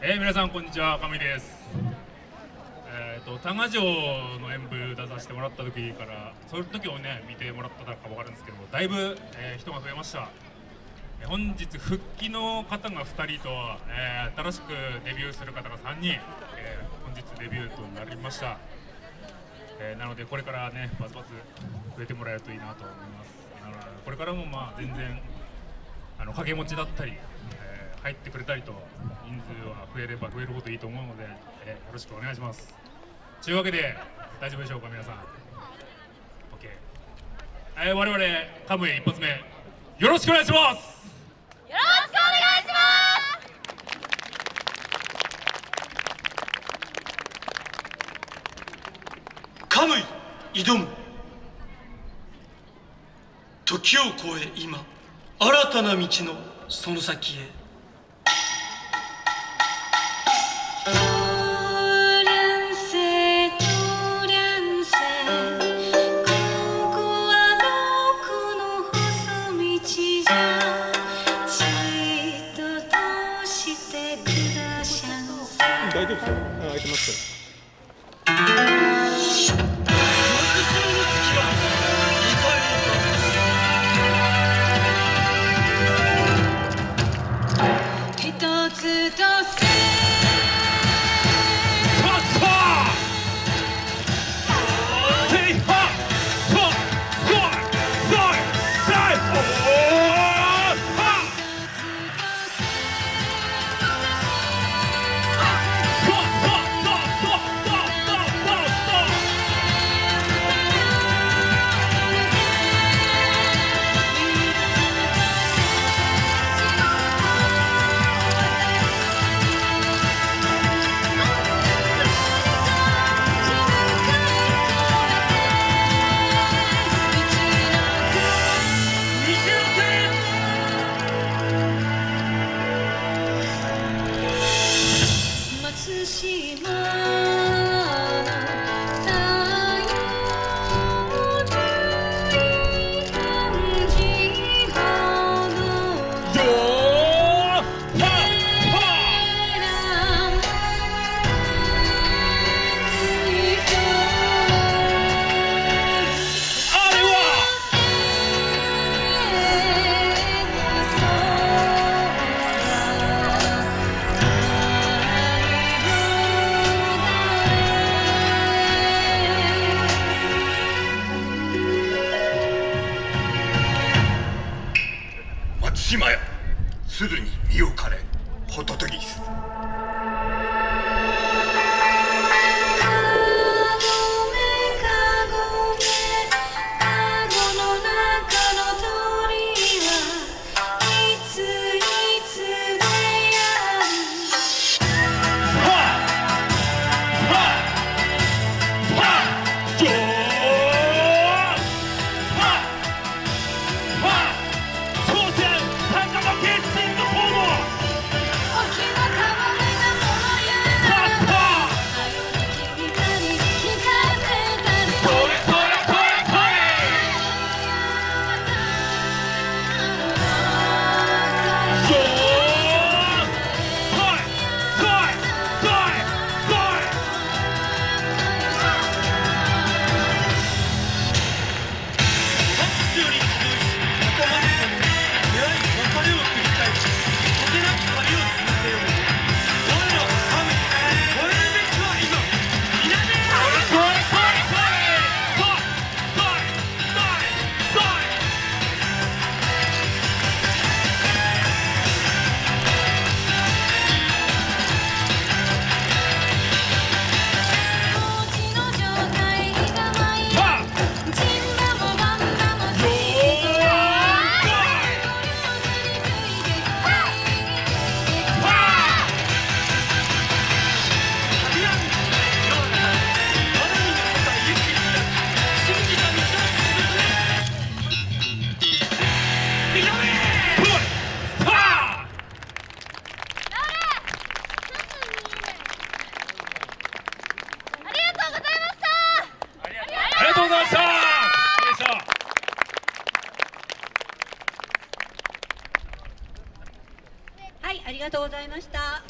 えー、皆さんこんにちは、亀井です。えっ、と多賀城の演舞出させてもらった時から、その時をね見てもらったかわかるんですけども、だいぶ、えー人が増えました。えー本日復帰の方が2人と、え新しくデビューする方が3人、え本日デビューとなりました。えなのでこれからねバズバズ増えてもらえるといいなと思います。なのでこれからもまあ全然あの掛け持ちだったり、え入ってくれたりと人数は増えれば増えるほどいいと思うので、えーよろしくお願いします。というわけで大丈夫でしょうか皆さん。OK。えー、我々カムイ一発目よろしくお願いします。よろしくお願いしますカムイ挑む時を超え今新たな道のその先へ大丈夫ですよ。開いてますから鶴に身を枯れホトトギス。がとうございました。